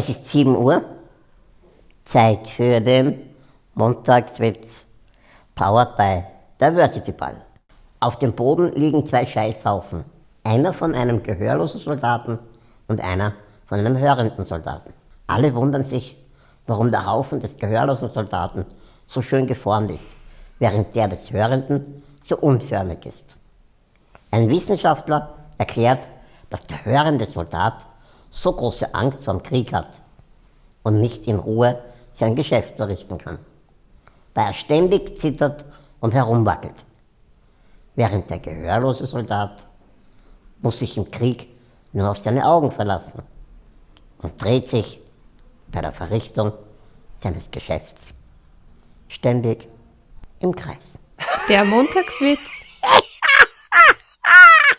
Es ist 7 Uhr, Zeit für den Montagswitz, powered by Diversity Ball. Auf dem Boden liegen zwei Scheißhaufen, einer von einem gehörlosen Soldaten und einer von einem hörenden Soldaten. Alle wundern sich, warum der Haufen des gehörlosen Soldaten so schön geformt ist, während der des Hörenden so unförmig ist. Ein Wissenschaftler erklärt, dass der hörende Soldat so große Angst vor dem Krieg hat und nicht in Ruhe sein Geschäft verrichten kann, da er ständig zittert und herumwackelt. Während der gehörlose Soldat muss sich im Krieg nur auf seine Augen verlassen und dreht sich bei der Verrichtung seines Geschäfts ständig im Kreis. Der Montagswitz